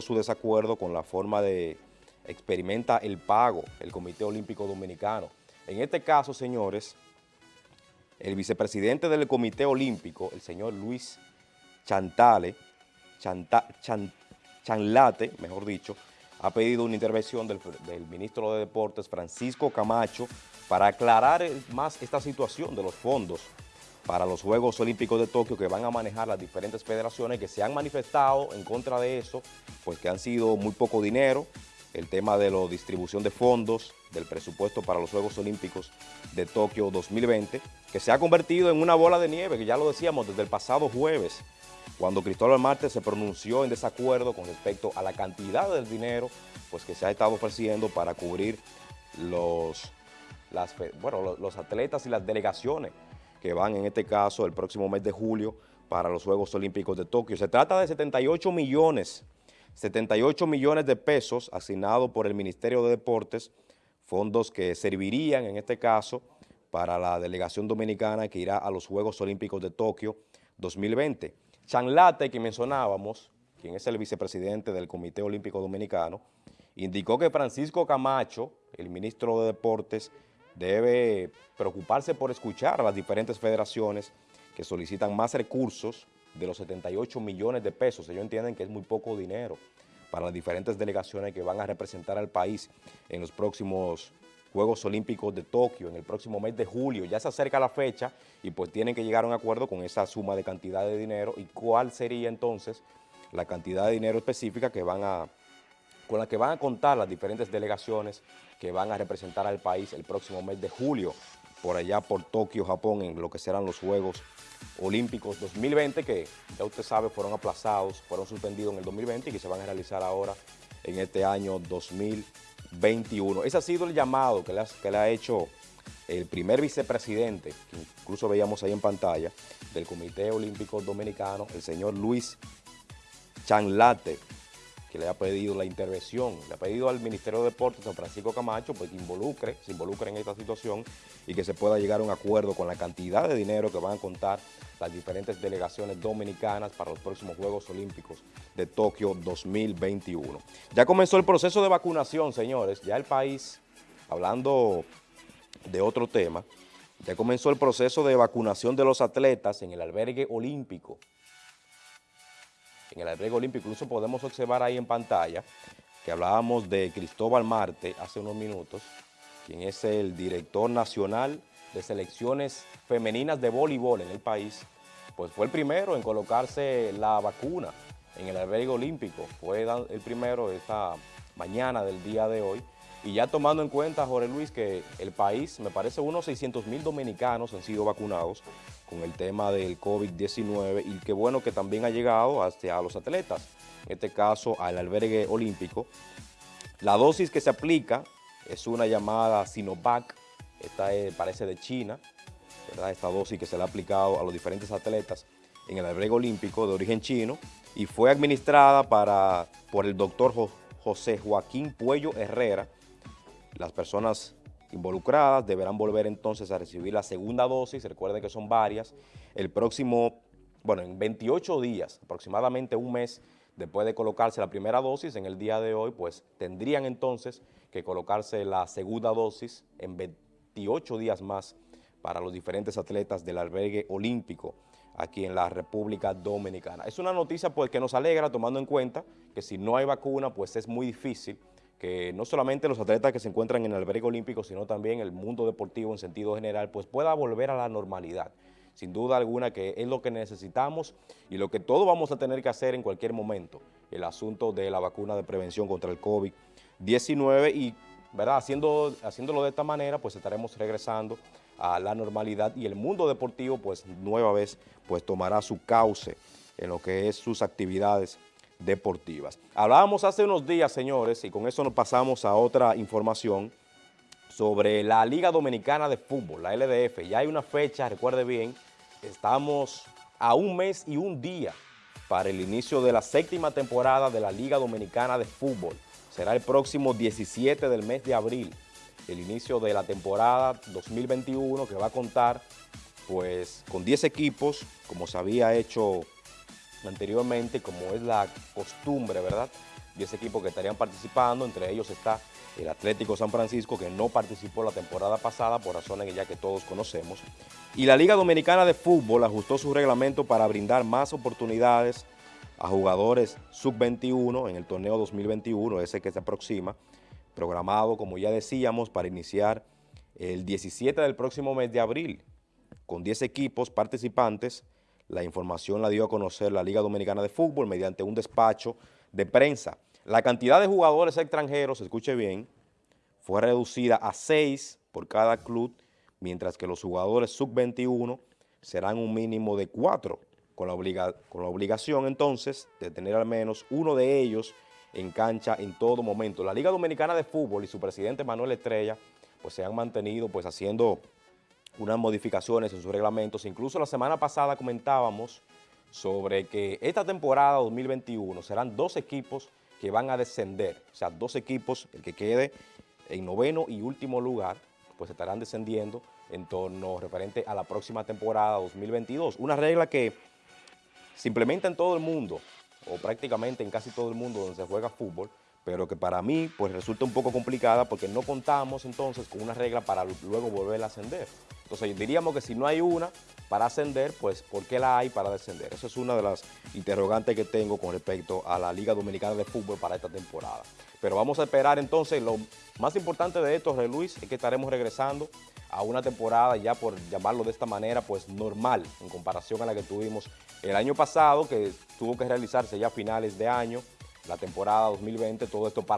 su desacuerdo con la forma de experimenta el pago el Comité Olímpico Dominicano. En este caso, señores, el vicepresidente del Comité Olímpico, el señor Luis Chantale, Chanlate, mejor dicho, ha pedido una intervención del, del, ministro de Deportes, Francisco Camacho, para aclarar más esta situación de los fondos para los Juegos Olímpicos de Tokio que van a manejar las diferentes federaciones que se han manifestado en contra de eso, pues que han sido muy poco dinero, el tema de la distribución de fondos, del presupuesto para los Juegos Olímpicos de Tokio 2020, que se ha convertido en una bola de nieve, que ya lo decíamos desde el pasado jueves, cuando Cristóbal Marte se pronunció en desacuerdo con respecto a la cantidad del dinero pues, que se ha estado ofreciendo para cubrir los, los atletas y las delegaciones que van en este caso el próximo mes de julio para los Juegos Olímpicos de Tokio. Se trata de 78 millones, 78 millones de pesos asignados por el Ministerio de Deportes, fondos que servirían en este caso para la delegación dominicana que irá a los Juegos Olímpicos de Tokio 2020. Chanlate, que mencionábamos, quien es el vicepresidente del Comité Olímpico Dominicano, indicó que Francisco Camacho, el ministro de Deportes, debe preocuparse por escuchar a las diferentes federaciones que solicitan más recursos de los 78 millones de pesos. Ellos entienden que es muy poco dinero para las diferentes delegaciones que van a representar al país en los próximos Juegos Olímpicos de Tokio, en el próximo mes de julio. Ya se acerca la fecha y pues tienen que llegar a un acuerdo con esa suma de cantidad de dinero y cuál sería entonces la cantidad de dinero específica que van a con la que van a contar las diferentes delegaciones que van a representar al país el próximo mes de julio, por allá por Tokio, Japón, en lo que serán los Juegos Olímpicos 2020, que ya usted sabe fueron aplazados, fueron suspendidos en el 2020 y que se van a realizar ahora en este año 2021. Ese ha sido el llamado que le ha, que le ha hecho el primer vicepresidente, que incluso veíamos ahí en pantalla, del Comité Olímpico Dominicano, el señor Luis Chanlate, que le ha pedido la intervención, le ha pedido al Ministerio de Deportes, San Francisco Camacho, pues que involucre, se involucre en esta situación y que se pueda llegar a un acuerdo con la cantidad de dinero que van a contar las diferentes delegaciones dominicanas para los próximos Juegos Olímpicos de Tokio 2021. Ya comenzó el proceso de vacunación, señores, ya el país, hablando de otro tema, ya comenzó el proceso de vacunación de los atletas en el albergue olímpico en el albergue olímpico, incluso podemos observar ahí en pantalla que hablábamos de Cristóbal Marte hace unos minutos, quien es el director nacional de selecciones femeninas de voleibol en el país, pues fue el primero en colocarse la vacuna en el albergue olímpico, fue el primero esta mañana del día de hoy, y ya tomando en cuenta, Jorge Luis, que el país, me parece unos 600 mil dominicanos han sido vacunados con el tema del COVID-19 y qué bueno que también ha llegado hasta los atletas, en este caso al albergue olímpico. La dosis que se aplica es una llamada Sinovac, esta parece de China, ¿verdad? esta dosis que se le ha aplicado a los diferentes atletas en el albergue olímpico de origen chino y fue administrada para, por el doctor José Joaquín Puello Herrera, las personas involucradas deberán volver entonces a recibir la segunda dosis, recuerden que son varias, el próximo, bueno, en 28 días, aproximadamente un mes después de colocarse la primera dosis, en el día de hoy, pues tendrían entonces que colocarse la segunda dosis en 28 días más para los diferentes atletas del albergue olímpico aquí en la República Dominicana. Es una noticia pues que nos alegra tomando en cuenta que si no hay vacuna pues es muy difícil que no solamente los atletas que se encuentran en el albergue olímpico, sino también el mundo deportivo en sentido general, pues pueda volver a la normalidad. Sin duda alguna que es lo que necesitamos y lo que todos vamos a tener que hacer en cualquier momento, el asunto de la vacuna de prevención contra el COVID-19 y ¿verdad? Haciendo, haciéndolo de esta manera, pues estaremos regresando a la normalidad y el mundo deportivo, pues nueva vez, pues tomará su cauce en lo que es sus actividades deportivas. Hablábamos hace unos días, señores, y con eso nos pasamos a otra información sobre la Liga Dominicana de Fútbol, la LDF. Ya hay una fecha, recuerde bien, estamos a un mes y un día para el inicio de la séptima temporada de la Liga Dominicana de Fútbol. Será el próximo 17 del mes de abril, el inicio de la temporada 2021 que va a contar pues con 10 equipos, como se había hecho anteriormente, como es la costumbre, ¿verdad?, 10 equipos que estarían participando, entre ellos está el Atlético San Francisco, que no participó la temporada pasada por razones ya que todos conocemos. Y la Liga Dominicana de Fútbol ajustó su reglamento para brindar más oportunidades a jugadores sub-21 en el torneo 2021, ese que se aproxima, programado, como ya decíamos, para iniciar el 17 del próximo mes de abril, con 10 equipos participantes. La información la dio a conocer la Liga Dominicana de Fútbol mediante un despacho de prensa. La cantidad de jugadores extranjeros, escuche bien, fue reducida a 6 por cada club, mientras que los jugadores sub-21 serán un mínimo de 4, con la, con la obligación entonces de tener al menos uno de ellos en cancha en todo momento. La Liga Dominicana de Fútbol y su presidente Manuel Estrella pues se han mantenido pues haciendo unas modificaciones en sus reglamentos. Incluso la semana pasada comentábamos sobre que esta temporada 2021 serán dos equipos que van a descender, o sea, dos equipos, el que quede en noveno y último lugar, pues estarán descendiendo en torno referente a la próxima temporada 2022. Una regla que se implementa en todo el mundo, o prácticamente en casi todo el mundo donde se juega fútbol, pero que para mí pues resulta un poco complicada porque no contamos entonces con una regla para luego volver a ascender. Entonces diríamos que si no hay una para ascender, pues ¿por qué la hay para descender? Esa es una de las interrogantes que tengo con respecto a la Liga Dominicana de Fútbol para esta temporada. Pero vamos a esperar entonces, lo más importante de esto, Luis, es que estaremos regresando a una temporada ya por llamarlo de esta manera, pues normal en comparación a la que tuvimos el año pasado, que tuvo que realizarse ya a finales de año, la temporada 2020, todo esto para